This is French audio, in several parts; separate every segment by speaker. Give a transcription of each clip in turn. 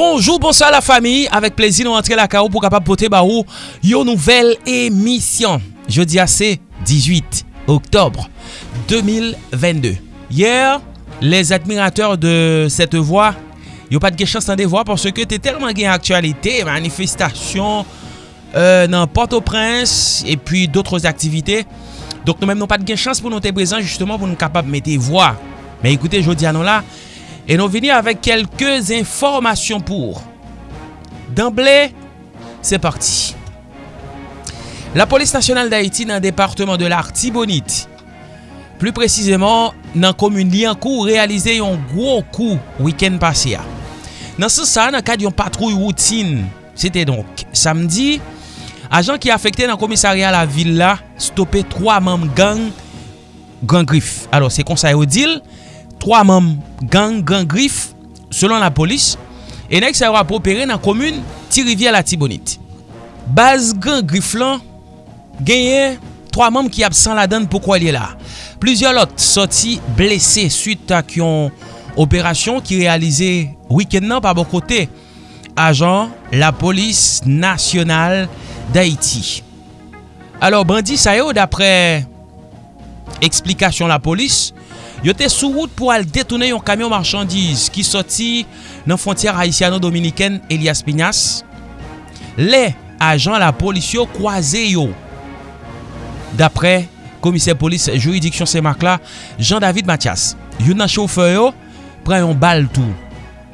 Speaker 1: Bonjou, bonsoy la fami, avek plezi nou antre la ka ou pou kapap pote ba ou yo nouvel emisyon. Je di ase 18 oktobre 2022. Yer, les admirateur de voa, yo pat ge chans nan de voa porske te telman gen aktualite, manifestasyon nan Port-au-Prince e pi doutre aktivite. Donk nou men nou pat gen chans pou nou te prezant justement pou nou kapap mette voa. Men ekoute, jo di anon la, Et nous venons avec quelques informations pour. D'emblée, c'est parti. La police nationale d'Haïti nan departement de l'Artibonite. Plus précisément, nan commune Liancourt réalisé yon gros coup week-end passé. Nan se sa, nan kad yon patrouille routine. C'était donc samedi. Ajan ki afekte nan komisarya la villa, stoppe 3 mam gang, gang grif. Alors, se konsay ou dil, 3 mam gang gang grif selon la polis e nek sa yo apopere nan komoun ti rivye la tibonit. Baz gang grif lan genye 3 mam ki absan la dan pou kwa li la. Plizye lot soti blese suite ak yon operasyon ki realize wikend nan pa bon kote ajan la polis nasyonal d'Haïti. Alors bandi sa yo dapre eksplikasyon la polis Yo te sou wout pou al detounen yon kamyon marchandise ki soti nan fontyar Haitiano-Dominiken Elias Pinas. Le ajan la polis yo kwaze yo. Dapre komise polis juridiksyon semak la, Jean-David Mathias. Yon nan chauffeur yo, pren yon bal tou.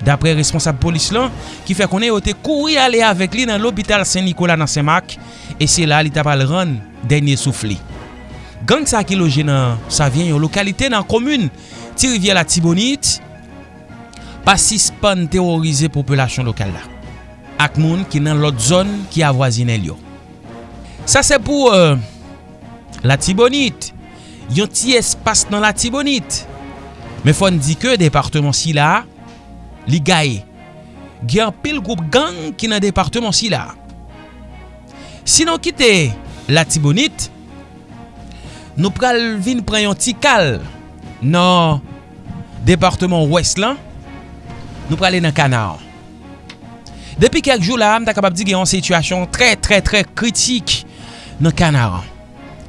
Speaker 1: Dapre responsable polis lan, ki fe konen yo te kouri ale avek li nan l'opital Saint-Nicolas nan semak. E se la li tapal ran denye soufli. Gang sa ki loje nan sa vyen yon lokalite nan komune ti rivye la Tibonit pasispan terorize populasyon lokal la. Ak moun ki nan lot zon ki avwazine yo. Sa se pou euh, la Tibonit. Yon ti espas nan la Tibonit. Me fon di ke departement si la li gaye. Gyan pil goup gang ki nan departement si la. Sinon kite la Tibonit nou pral vin pran yon ti kal nan departement ouest lan, nou pral en an kanar. Depi kek jou la, am ta kapab di gen yon situasyon tre tre tre kritik nan kanar.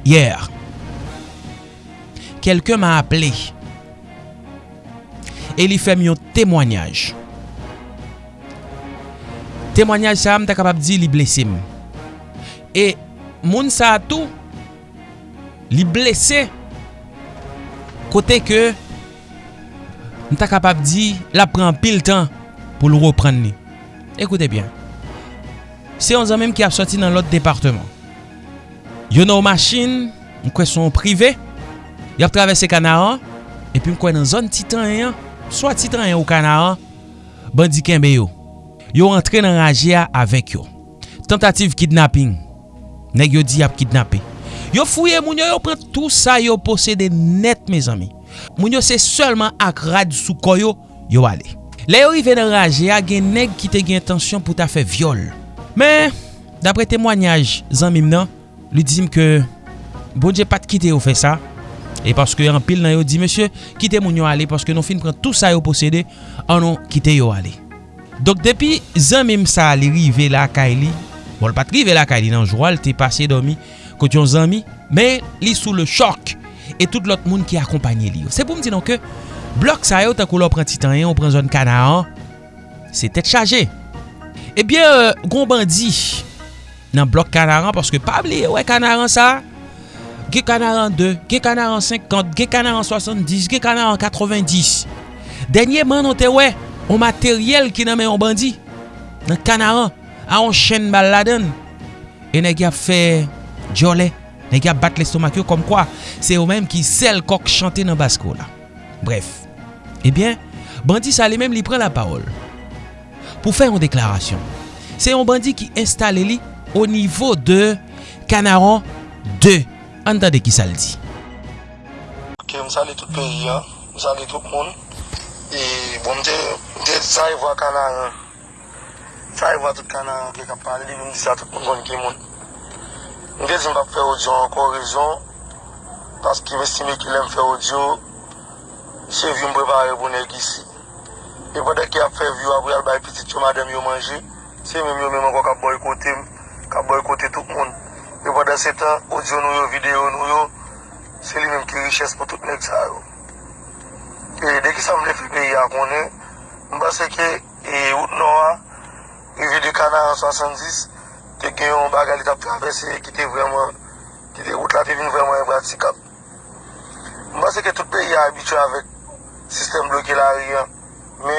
Speaker 1: Yer, kelke ma aple, e li fem yon temwanyaj. Temwanyaj sa am ta kapab di li blesim. E moun sa atou, li blese kote ke nou ta kapap di la pran pil tan pou lou repran ni. Ekoute bien, se yon zan menm ki ap soti nan lot departement. Yon nou machin, mwen kwen son prive, yon ap travesse kanaran, epi mwen kwen nan zon titan yon, swa titan yon ou kanaran, bandiken be yo. Yo rentre nan rajia avek yo. Tentative kidnapping, neg yo di ap kidnapping. Yo fouye moun yo yo pren tout sa yo posede net me zami. Moun yo se seulement ak rad sou koyo yo ale. Le yo rive nan raje a gen neg ki te gen tensyon pou ta fe viol. Men, dapre temwanyaj zanmim nan, li dizim ke bonje pat kite yo fe sa. E paske yon pil nan yo di, Monsye, kite moun yo ale, paske nou fin pren tout sa yo posede, anon kite yo ale. Dok depi zanmim sa li rive la ka bon, li, bon pat rive la ka li nan jwal, te pase domi, kote yon zami, men li sou le chok e tout lot moun ki akompanyen li yo. Se pou m di nan ke, blok sa yo ta takou lò pren titanyen, ou pren zon kanaan, se tet chaje. Ebyen, eh euh, goun bandi nan blok kanaran, paske pabli, wè kanaran sa, ge kanaran 2, ge kanaran 50, ge kanaran 70, ge kanaran 90. Denye man nou te wè, ou materyel ki nan men yon bandi, nan kanaran, a yon chen bal laden, e neg ya fè... Djole, ne ki bat l'estomak yo kom kwa, se yo menm ki sel kok chante nan basko la. Bref, ebyen, eh bandi sa li menm li pren la parol. Pou fè yon deklarasyon, se yon bandi ki installe li o nivou de Kanaron 2. Andade ki sa li di.
Speaker 2: Ok, msa li tout peyi ya, msa li tout moun, e bon mte, mte sa yon vwa Kanaron, sa yon vwa tout Kanaron, ki kap pale li mwen disa tout moun kon ki moun. Mwen gen zin pa fè odyo ankon rezon, paski mwen stime ki lèm fè odyo, se vi mwen prepare pou rebounen gisi. E bode ki ap fè view wabri al bay pitit yo madèm yo manje, se mèm yo mèm anko ka boykote ka boykote tout moun. E bode se tan, audio nou yo, video nou yo, se li mèm ki riches pou tout nek sa yo. E deki sa mwen fè peyi akonnen, mwen basè ke e out nou a, e vi de kanan an 70, gen yon bagali tap travese ki te vreman, ki te wout la te vin vreman e yon pratikap. Mba se ke tout peyi a abitue avèk sistem bloke la riyan, me,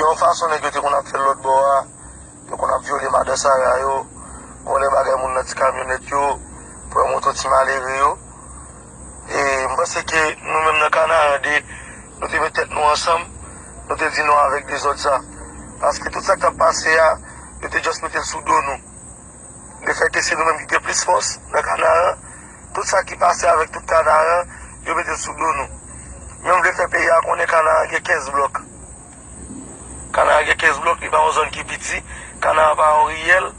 Speaker 2: yon fason neg yo kon ap fèl lot bo a, yo kon ap viole madè sara yo, kon le bagay moun nati kamyonet yo, pou yon moto ti malere yo. E mba se ke nou men nan kanan an de, nou te metet nou ansam, nou te di nou avèk de zot sa. Paske tout sa ki tap pase ya, yo te just metel sou do nou. De feke se nou menm ki te plis fos, nan kanan, tout sa ki pase avek tout kanan, yo metel sou do nou, menm vle fe pe ya konen kanan ge 15 blok, kanan ge 15 blok, li ba ou zon ki piti, kanan pa ou riyel,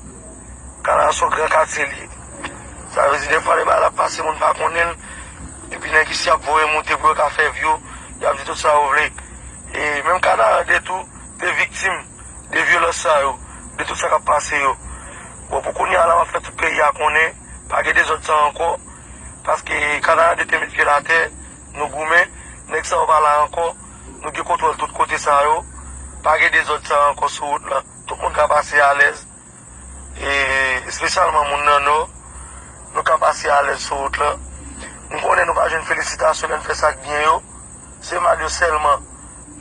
Speaker 2: kanan sou gran kate li, sa vezi defa le ba la pase moun pa konen, epi nen ki si ap vore mouti pou yo ka fe vyo, y ap di tout sa ou vle, e menm kanan de tou, de viktim, de vyolosa yo, de tout sa ka pase yo, Ou pou kouni ala wap fè tout peyi a konè, pa gè de zot sa anko, paske kanan de temit ki la te, nou goumen, nek sa wap ala anko, nou gè kontrol tout kote sa yo, pa gè de zot sa anko sou out la, tout moun ka pase a lez, e spesyalman moun nan nou, nou ka pase a lez sou out la, nou konen nou pa jen felicitasyon en fè sak bien yo, se mal yo selman,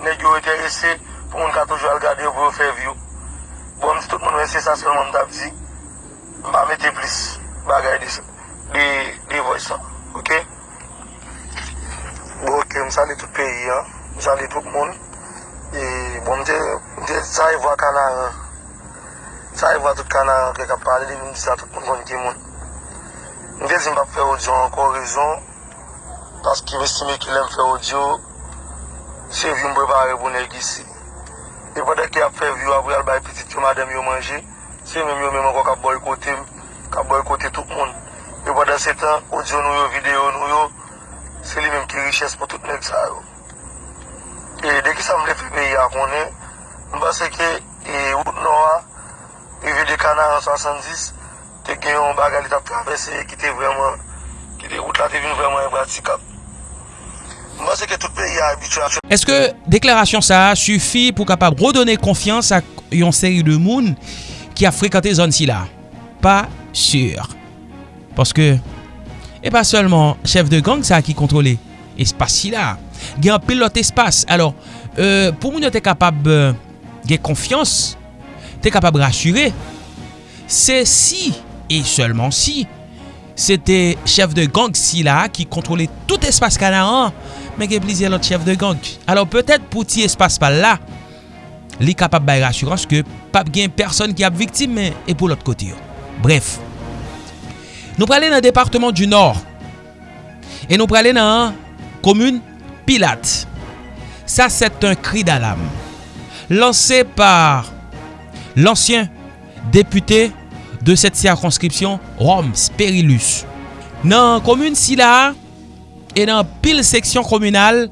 Speaker 2: nek yo ete ese, pou moun ka toujou al gade yo pou yo fè vyo. Bon, tout moun wè se sa selman mdap zi, mba mette plis bagay di voy sa, ok? Bo ok, tout peyi an, m sali tout moun E bon m de sa y vwa kanan Sa y vwa tout kanan ke kap pale di tout moun kon ki moun M de zin pa fe odyo an kon rezon Paski m estime ki lem fe odyo Se vi m prepare pou neg isi E vode ki ap fe vyo avou yal bay pitit yo madem yo manje Yo men man kon kap boykote Kap boykote tout moun E vode se tan, audio nou yo, video nou yo, se li menm ki riches pou tout nek sa yo. E deki sa mle fi peyi akone, mba se ke, e out nou a, e vide kanan an 70, te gen yon bagali tap travese, ki te vreman, ki te out la te vin vreman e bratikap. Mba se ke tout peyi a abitue a chou.
Speaker 1: Eske deklarasyon sa sufi pou kapab rodone konfians a yon seri de moun ki a frekante zon si la? Pa sur. Paske, e pa selman chef de gang sa ki kontrole espas si la. Gen pilot espas. Alors, pou moun yo te kapab gen konfians, te kapab rasyure, se si, e selman si, te chef de gang si ki kontrole tout espas kanaran, men gen plizye lot chef de gang. Alors, petet pou ti espas pa la, li kapap bay rassurans ke pap gen person ki ap viktim men epou lot kote yo. Bref, nou prale nan departement du nor, e nou prale nan komune Pilat. Sa set un kri dalam, lanse par lansyen depute de set circonscription Roms Perilus. Nan komune Sila, e nan pil seksyon komunal,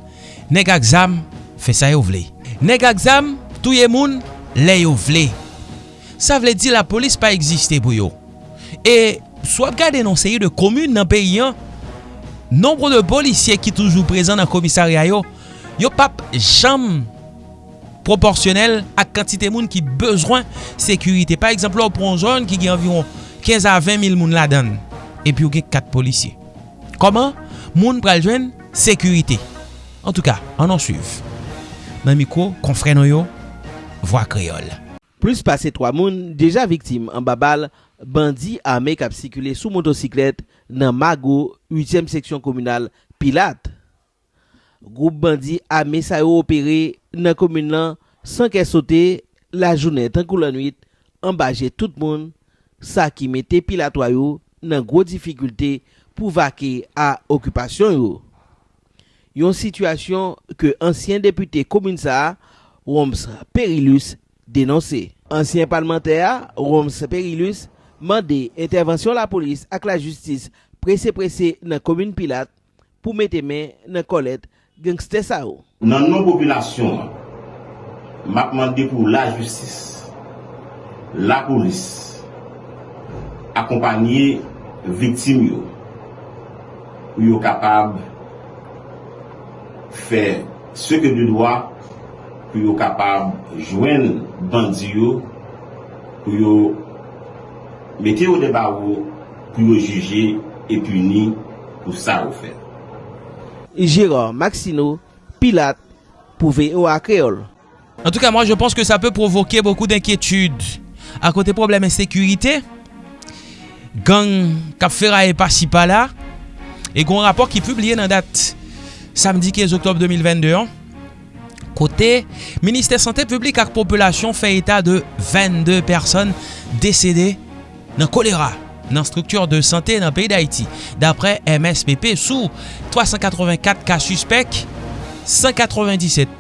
Speaker 1: neg aksam fe sa yo vle. Neg aksam, touye moun le yo vle. Sa vle di la polis pa egziste pou yo. E swap gade nan seye de komune nan peyi an, nombre de polisye ki toujou prezan nan komisarya yo, yo pap jam proporsyonel ak kantite moun ki bezwen sekurite. Par exemple, ou pron zon ki gen environ 15 a 20 mil moun la dan. E pi ou gen 4 polisye. Koman? Moun pral jwen sekurite. En tout ka, an an suiv. Nan mikro, konfren yo. Voix Creole.
Speaker 3: Plus pase 3 moun deja viktim an babal bandi ame kap sikule sou motosiklet nan Mago 8e seksyon komunal Pilat. Group bandi ame sa yo opere nan komun lan san ke sote la jounen tankou lan 8 ambaje tout moun sa ki mette Pilat wayo nan gro difikulte pou vake a okupasyon yo. Yon situasyon ke ansyen depute komun sa a Roms Perilus denonse. Ansyen parlementer, Roms Perilus, mande intervensyon la polis ak la justis prese-prese nan komine Pilat pou mette men nan kolet gangste sa ou.
Speaker 4: Nan nou populasyon, mak mande pou la justis, la polis, akompanyi viktim yo, yo kapab fè se ke di doa pou yo kapab jwen bandi yo, pou yo mette yo deba yo, pou yo juje e puni pou sa ou fè.
Speaker 3: Jérôme Maxino, pilote pou VOA Créole.
Speaker 1: En tout cas, moi, je pense que ça peut provoquer beaucoup d'inquiétude. À côté problème insécurité, gang Capfera et par-ci par-là, et qu'on rapport qui est publié dans date samedi 15 octobre 2022. Kote, Ministè Santè Publik ak Populasyon fè eta de 22 person desede nan kolera nan struktur de santè nan peyi d'Haïti. Dapre MSPP sou 384 ka suspect, 197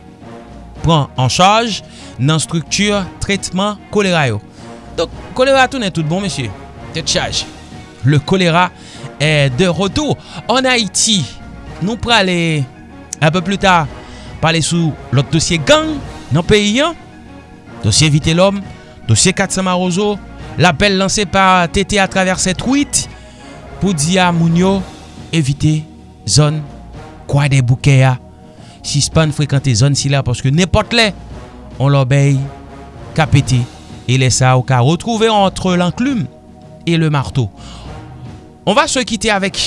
Speaker 1: pran an chaj nan struktur tretman kolera yo. Donk, kolera tou nen tout bon, mesye. Tet chaj. Le kolera e de rotou. An Haïti, nou prale apè plus ta pale sou lot dosye gang nan peyi yan. Dosye Vite l'Homme, dosye Katsama Rozo, l'apel lanse pa tete a traver set wite pou diya moun yo evite zon kwa de bouke ya si span frekante zon si la paske nepot le, on l'obey kapete, e lesa ou ka retrouve entre l'enclume e le marteau. On va se kite avek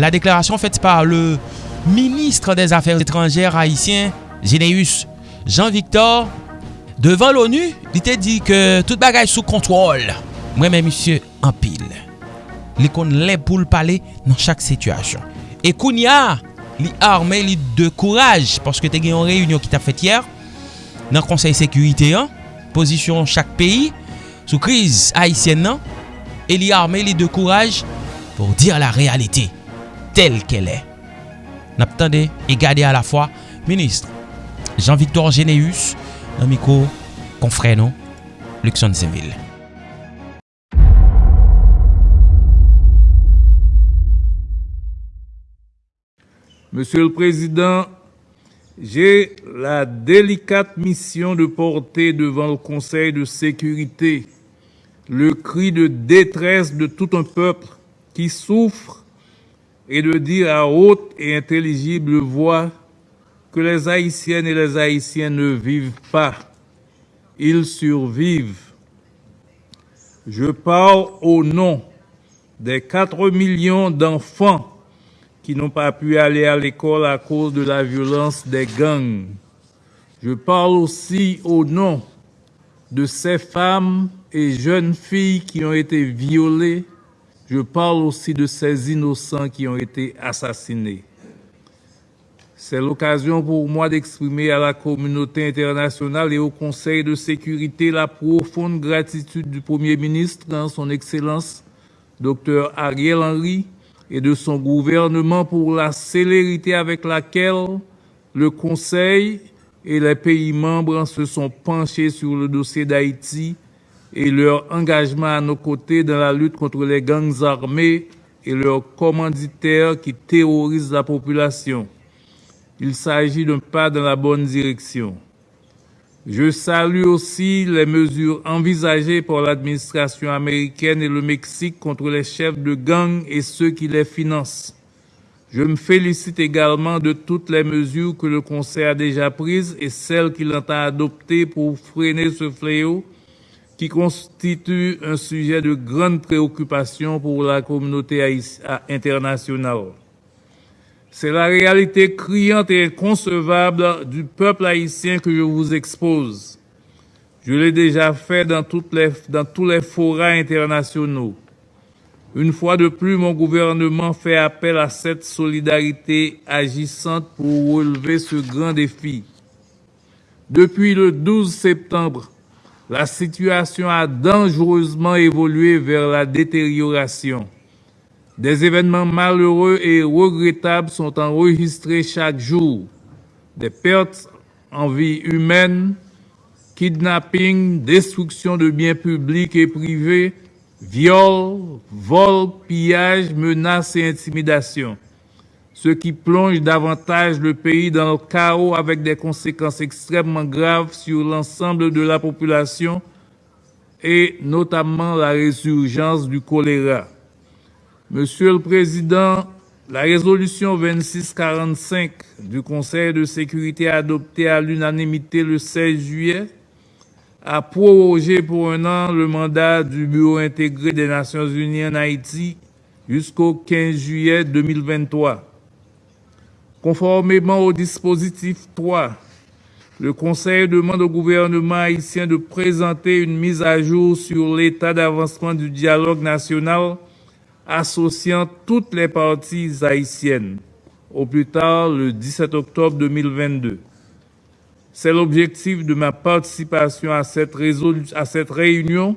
Speaker 1: la deklarasyon fete par le ministre des Affaires étrangères haïtien, Généus Jean-Victor, devan l'ONU, li te di ke tout bagay sou kontrol. Mwen men misye anpil. Li kon le pou l'pale nan chak situasyon. E koun ya, li arme li de kouraj, paske te gen yon reyunyon ki ta fet yer, nan konsey sekurite an, posisyon chak peyi, sou kriz haisyen nan, e li arme li de kouraj, pou dir la realite, tel ke lè. Nap tande e a la fwa ministre Jean-Victor Geneus nan miko konfreno Luxon Zemville
Speaker 5: Monsieur le Président, j'ai la délicate mission de porter devant le Conseil de sécurité le cri de détresse de tout un peuple qui souffre et de dire à haute et intelligible voix que les Haïtiennes et les Haïtiens ne vivent pas, ils survivent. Je parle au nom des 4 millions d'enfants qui n'ont pas pu aller à l'école à cause de la violence des gangs. Je parle aussi au nom de ces femmes et jeunes filles qui ont été violées. Je parle aussi de ces innocents qui ont été assassinés. C'est l'occasion pour moi d'exprimer à la communauté internationale et au Conseil de sécurité la profonde gratitude du Premier ministre, dans son Excellence, Dr Ariel Henry, et de son gouvernement pour la célérité avec laquelle le Conseil et les pays membres se sont penchés sur le dossier d'Haïti et leur engagement à nos côtés dans la lutte contre les gangs armés et leurs commanditaires qui terrorisent la population. Il s'agit d'un pas dans la bonne direction. Je salue aussi les mesures envisagées par l'administration américaine et le Mexique contre les chefs de gang et ceux qui les financent. Je me félicite également de toutes les mesures que le Conseil a déjà prises et celles qu'il entend adopter pour freiner ce fléau qui constitue un sujet de grande préoccupation pour la communauté internationale. C'est la réalité criante et inconcevable du peuple haïtien que je vous expose. Je l'ai déjà fait dans, tous les forats internationaux. Une fois de plus, mon gouvernement fait appel à cette solidarité agissante pour relever ce grand défi. Depuis le 12 septembre, la situation a dangereusement évolué vers la détérioration. Des événements malheureux et regrettables sont enregistrés chaque jour. Des pertes en vie humaine, kidnapping, destruction de biens publics et privés, viols, vols, pillages, menaces et intimidations. Ce qui plonge davantage le pays dans le chaos avec des conséquences extrêmement graves sur l'ensemble de la population et notamment la résurgence du choléra. Monsieur le Président, la résolution 2645 du Conseil de sécurité adoptée à l'unanimité le 16 juillet a prorogé pour un an le mandat du Bureau intégré des Nations Unies en Haïti jusqu'au 15 juillet 2023. Conformément au dispositif 3, le Conseil demande au gouvernement haïtien de présenter une mise à jour sur l'état d'avancement du dialogue national associant toutes les parties haïtiennes, au plus tard le 17 octobre 2022. C'est l'objectif de ma participation à cette, à cette réunion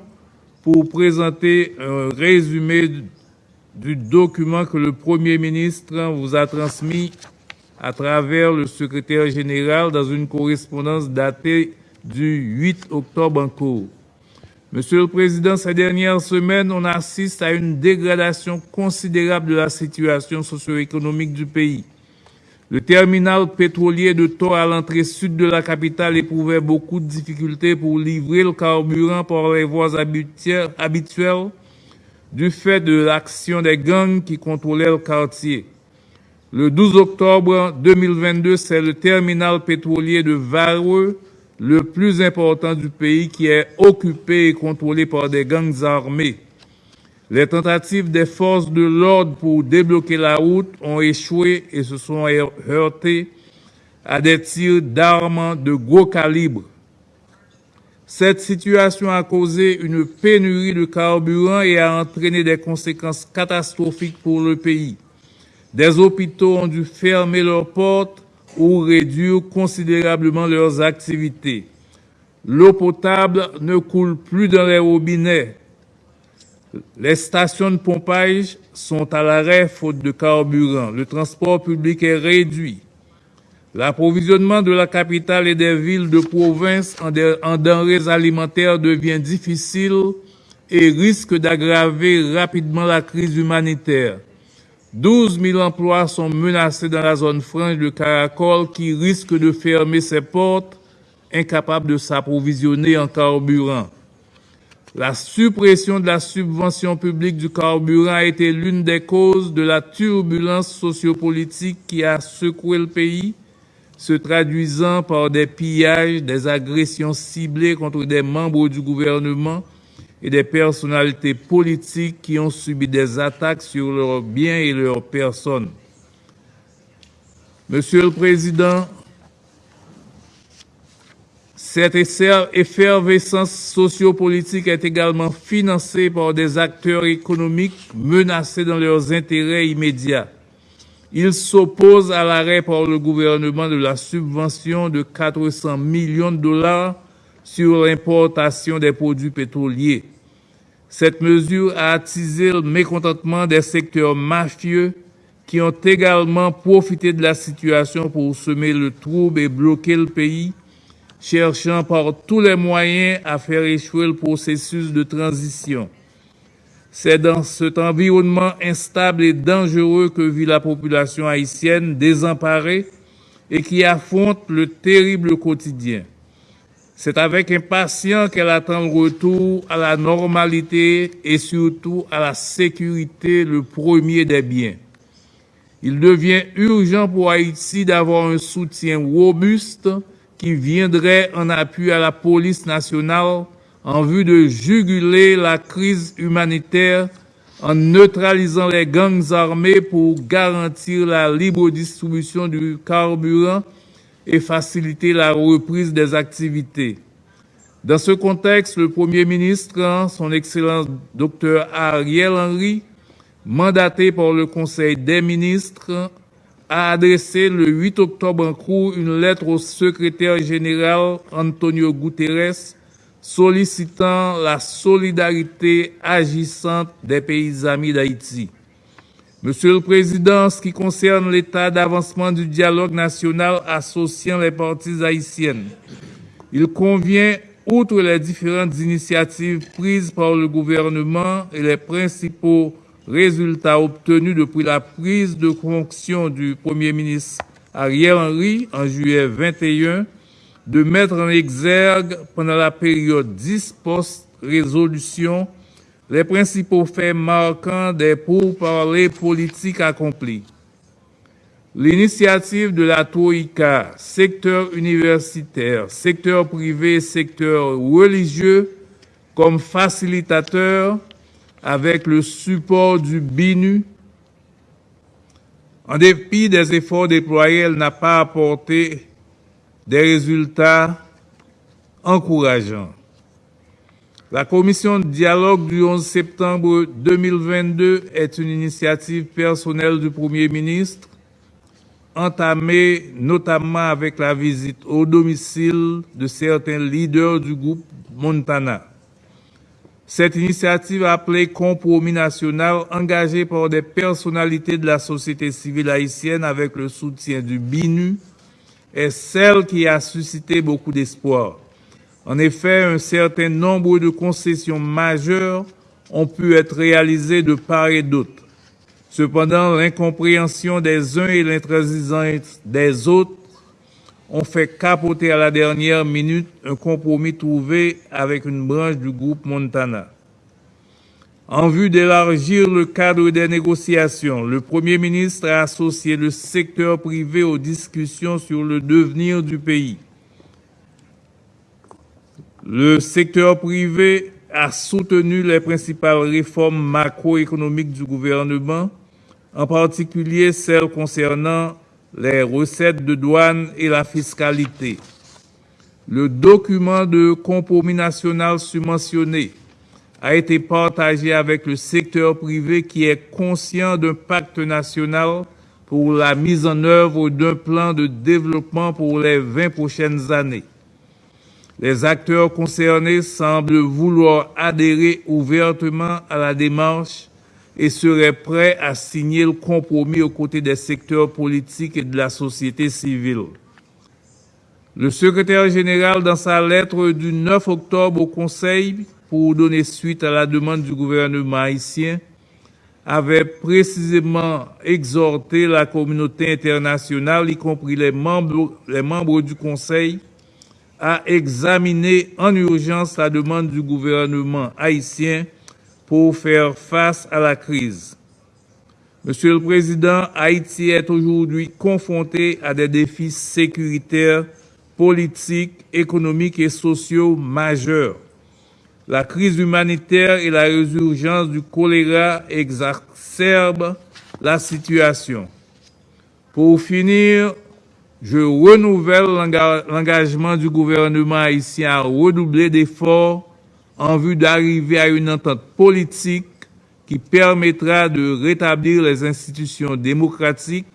Speaker 5: pour présenter un résumé du document que le Premier ministre vous a transmis à travers le secrétaire général dans une correspondance datée du 8 octobre en cours. Monsieur le Président, ces dernières semaines, on assiste à une dégradation considérable de la situation socio-économique du pays. Le terminal pétrolier de Thor à l'entrée sud de la capitale éprouvait beaucoup de difficultés pour livrer le carburant par les voies habituelles du fait de l'action des gangs qui contrôlaient le quartier. Le 12 octobre 2022, c'est le terminal pétrolier de Vareux, le plus important du pays, qui est occupé et contrôlé par des gangs armés. Les tentatives des forces de l'ordre pour débloquer la route ont échoué et se sont heurtés à des tirs d'armes de gros calibre. Cette situation a causé une pénurie de carburant et a entraîné des conséquences catastrophiques pour le pays. Des hôpitaux ont dû fermer leurs portes ou réduire considérablement leurs activités. L'eau potable ne coule plus dans les robinets. Les stations de pompage sont à l'arrêt faute de carburant. Le transport public est réduit. L'approvisionnement de la capitale et des villes de province en, denrées alimentaires devient difficile et risque d'aggraver rapidement la crise humanitaire. 12 000 emplois sont menacés dans la zone franche de Caracol qui risque de fermer ses portes, incapable de s'approvisionner en carburant. La suppression de la subvention publique du carburant a été l'une des causes de la turbulence sociopolitique qui a secoué le pays, se traduisant par des pillages, des agressions ciblées contre des membres du gouvernement, et des personnalités politiques qui ont subi des attaques sur leurs biens et leurs personnes. Monsieur le Président, cette effervescence sociopolitique est également financée par des acteurs économiques menacés dans leurs intérêts immédiats. Ils s'opposent à l'arrêt par le gouvernement de la subvention de 400 millions de dollars sur l'importation des produits pétroliers. Cette mesure a attisé le mécontentement des secteurs mafieux qui ont également profité de la situation pour semer le trouble et bloquer le pays, cherchant par tous les moyens à faire échouer le processus de transition. C'est dans cet environnement instable et dangereux que vit la population haïtienne désemparée et qui affronte le terrible quotidien. C'est avec impatience qu'elle attend le retour à la normalité et surtout à la sécurité, le premier des biens. Il devient urgent pour Haïti d'avoir un soutien robuste qui viendrait en appui à la police nationale en vue de juguler la crise humanitaire en neutralisant les gangs armés pour garantir la libre distribution du carburant et faciliter la reprise des activités. Dans ce contexte, le Premier ministre, son Excellence Dr Ariel Henry, mandaté par le Conseil des ministres, a adressé le 8 octobre en cours une lettre au secrétaire général Antonio Guterres sollicitant la solidarité agissante des pays amis d'Haïti. Monsieur le Président, en ce qui concerne l'état d'avancement du dialogue national associant les parties haïtiennes, il convient, outre les différentes initiatives prises par le gouvernement et les principaux résultat obtenu depuis la prise de fonction du Premier ministre Ariel Henry en juillet 21 de mettre en exergue pendant la période 10 post-résolution les principaux faits marquants des pourparlers politiques accomplis. L'initiative de la Troïka, secteur universitaire, secteur privé secteur religieux, comme facilitateur avec le support du BINU, en dépit des efforts déployés, elle n'a pas apporté des résultats encourageants. La commission de dialogue du 11 septembre 2022 est une initiative personnelle du Premier ministre, entamée notamment avec la visite au domicile de certains leaders du groupe Montana. Cette initiative appelée Compromis national, engagée par des personnalités de la société civile haïtienne avec le soutien du BINU, est celle qui a suscité beaucoup d'espoir. En effet, un certain nombre de concessions majeures ont pu être réalisées de part et d'autre. Cependant, l'incompréhension des uns et l'intransigeance des autres ont fait capoter à la dernière minute un compromis trouvé avec une branche du groupe Montana. En vue d'élargir le cadre des négociations, le Premier ministre a associé le secteur privé aux discussions sur le devenir du pays. Le secteur privé a soutenu les principales réformes macroéconomiques du gouvernement, en particulier celles concernant les recettes de douane et la fiscalité. Le document de compromis national subventionné a été partagé avec le secteur privé qui est conscient d'un pacte national pour la mise en œuvre d'un plan de développement pour les 20 prochaines années. Les acteurs concernés semblent vouloir adhérer ouvertement à la démarche et seraient prêts à signer le compromis aux côtés des secteurs politiques et de la société civile. Le secrétaire général, dans sa lettre du 9 octobre au Conseil, pour donner suite à la demande du gouvernement haïtien, avait précisément exhorté la communauté internationale, y compris les membres, les membres du Conseil, à examiner en urgence la demande du gouvernement haïtien pour faire face à la crise. Monsieur le Président, Haïti est aujourd'hui confronté à des défis sécuritaires, politiques, économiques et sociaux majeurs. La crise humanitaire et la résurgence du choléra exacerbent la situation. Pour finir, je renouvelle l'engagement du gouvernement haïtien à redoubler d'efforts en vue d'arriver à une entente politique qui permettra de rétablir les institutions démocratiques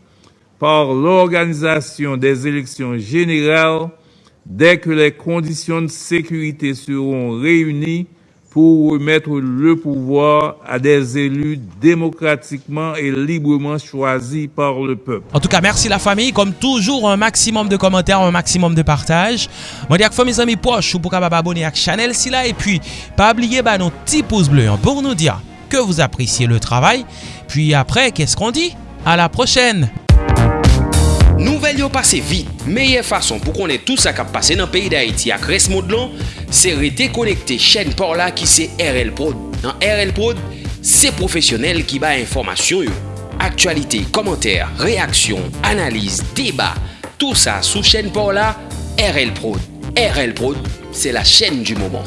Speaker 5: par l'organisation des élections générales dès que les conditions de sécurité seront réunies pour remettre le pouvoir à des élus démocratiquement et librement choisis par le peuple.
Speaker 1: En tout cas, merci la famille. Comme toujours, un maximum de commentaires, un maximum de partage. Moi, dis à mes amis poches ou pour abonner à la chaîne et puis pas oublier bah, nos petits pouces bleus hein, pour nous dire que vous appréciez le travail. Puis après, qu'est-ce qu'on dit? À la prochaine.
Speaker 6: Nouvel yo pase vit. Meye fason pou konen tout sa kap pase nan peyi da Haiti ak res modlon, se rete konekte chen por la ki se RL Prod. Nan RL Prod, se profesyonel ki ba informasyon yo. Aktualite, komenter, reaksyon, analize, deba, tout sa sou chen por la RL Prod. RL Prod, se la chen du mouman.